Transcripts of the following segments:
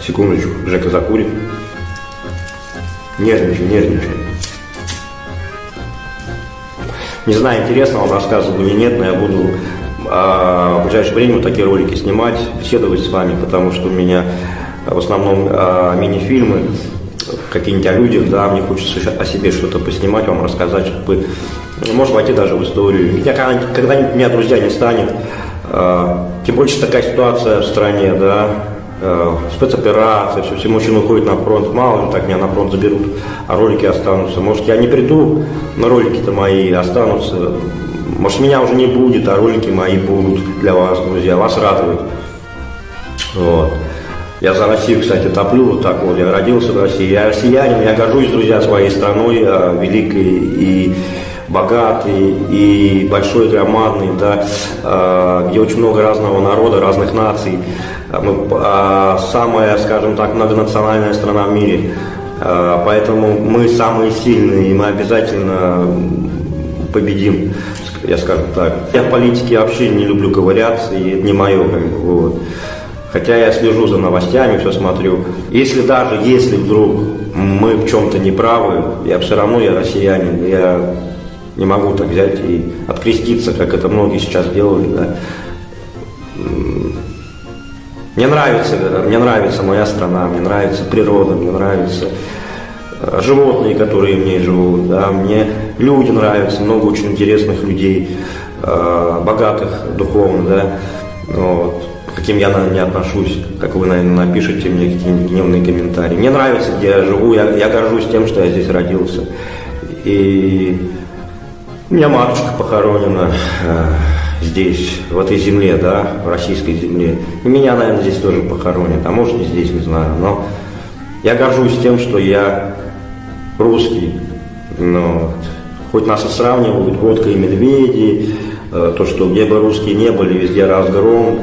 Секундочку, Жека закурит. Нервничаю, нервничаю. Не знаю, интересно вам рассказывать или нет, но я буду а, в ближайшее время вот такие ролики снимать, беседовать с вами, потому что у меня в основном а, мини-фильмы, какие-нибудь о людях, да, мне хочется о себе что-то поснимать, вам рассказать, чтобы, может, войти даже в историю. Меня когда-нибудь меня друзья не станет, тем больше такая ситуация в стране, да, э, спецоперация, все, все мужчины уходят на фронт, мало ли так меня на фронт заберут, а ролики останутся. Может, я не приду, но ролики-то мои останутся. Может, меня уже не будет, а ролики мои будут для вас, друзья, вас радуют. Вот. Я за Россию, кстати, топлю вот так вот. Я родился в России. Я россиянин, я горжусь, друзья, своей страной, великой и богатый и большой, громадный, да, а, где очень много разного народа, разных наций. А мы, а, самая, скажем так, многонациональная страна в мире. Поэтому мы самые сильные, и мы обязательно победим, я скажу так. Я в политике вообще не люблю ковыряться, и это не мое. Вот. Хотя я слежу за новостями, все смотрю. Если даже, если вдруг мы в чем-то не правы, я все равно, я россиянин, я не могу так взять и откреститься, как это многие сейчас делали. Да. Мне нравится, мне нравится моя страна, мне нравится природа, мне нравятся э, животные, которые в ней живут, да, мне люди нравятся, много очень интересных людей, э, богатых духовно, да, вот, каким я, наверное, не отношусь, как вы, наверное, напишите мне какие-нибудь гневные комментарии. Мне нравится, где я живу, я, я горжусь тем, что я здесь родился. И у меня матушка похоронена э, здесь, в этой земле, да, в российской земле. И меня, наверное, здесь тоже похоронят, а может и здесь, не знаю. Но я горжусь тем, что я русский. Но хоть нас и сравнивают водка и медведи, э, то, что где бы русские не были, везде разгром.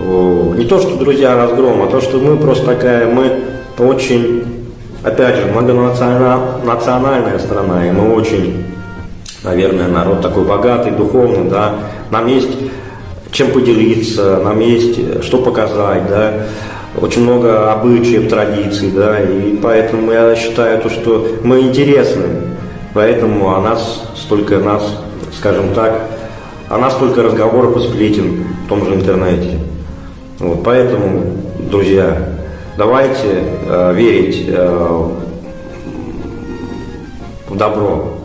Не то, что, друзья, разгром, а то, что мы просто такая, мы очень, опять же, многонациональная страна, и мы очень наверное, народ такой богатый, духовный, да, нам есть чем поделиться, нам есть что показать, да, очень много обычаев, традиций, да, и поэтому я считаю, то, что мы интересны, поэтому о нас столько нас, скажем так, о нас столько разговоров и сплетен в том же интернете. Вот, поэтому, друзья, давайте э, верить э, в добро.